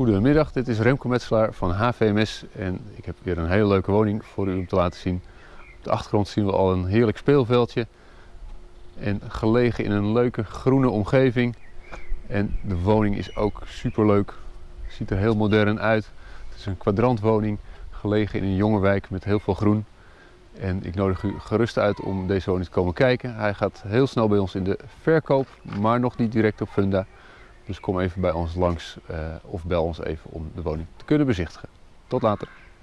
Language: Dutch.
Goedemiddag, dit is Remco Metselaar van HVMS en ik heb weer een hele leuke woning voor u om te laten zien. Op de achtergrond zien we al een heerlijk speelveldje en gelegen in een leuke groene omgeving. En de woning is ook super leuk, ziet er heel modern uit. Het is een kwadrantwoning, gelegen in een jonge wijk met heel veel groen. En ik nodig u gerust uit om deze woning te komen kijken. Hij gaat heel snel bij ons in de verkoop, maar nog niet direct op Funda. Dus kom even bij ons langs uh, of bel ons even om de woning te kunnen bezichtigen. Tot later.